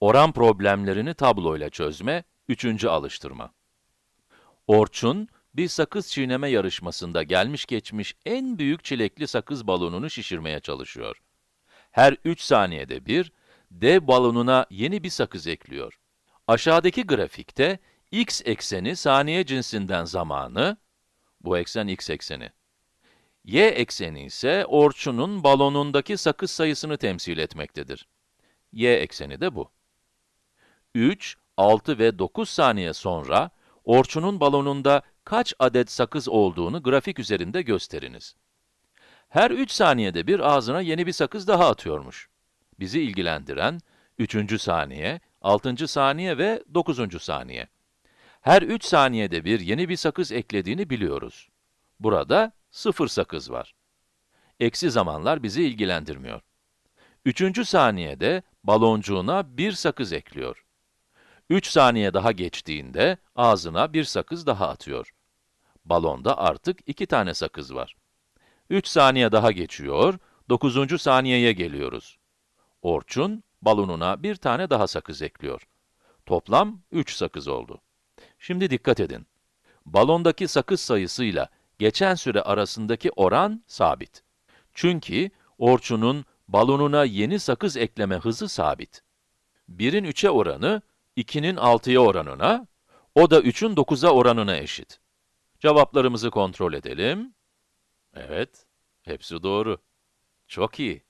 Oran problemlerini tabloyla çözme, üçüncü alıştırma. Orçun, bir sakız çiğneme yarışmasında gelmiş geçmiş en büyük çilekli sakız balonunu şişirmeye çalışıyor. Her 3 saniyede bir, dev balonuna yeni bir sakız ekliyor. Aşağıdaki grafikte, x ekseni saniye cinsinden zamanı, bu eksen x ekseni. y ekseni ise Orçun'un balonundaki sakız sayısını temsil etmektedir. y ekseni de bu. 3, 6 ve 9 saniye sonra, Orçun'un balonunda kaç adet sakız olduğunu grafik üzerinde gösteriniz. Her 3 saniyede bir ağzına yeni bir sakız daha atıyormuş. Bizi ilgilendiren 3. saniye, 6. saniye ve 9. saniye. Her 3 saniyede bir yeni bir sakız eklediğini biliyoruz. Burada 0 sakız var. Eksi zamanlar bizi ilgilendirmiyor. 3. saniyede baloncuğuna bir sakız ekliyor. 3 saniye daha geçtiğinde ağzına bir sakız daha atıyor. Balonda artık 2 tane sakız var. 3 saniye daha geçiyor, 9. saniyeye geliyoruz. Orçun, balonuna bir tane daha sakız ekliyor. Toplam 3 sakız oldu. Şimdi dikkat edin. Balondaki sakız sayısıyla geçen süre arasındaki oran sabit. Çünkü Orçun'un balonuna yeni sakız ekleme hızı sabit. 1'in 3'e oranı, 2'nin 6'ya oranına, o da 3'ün 9'a oranına eşit. Cevaplarımızı kontrol edelim. Evet, hepsi doğru. Çok iyi.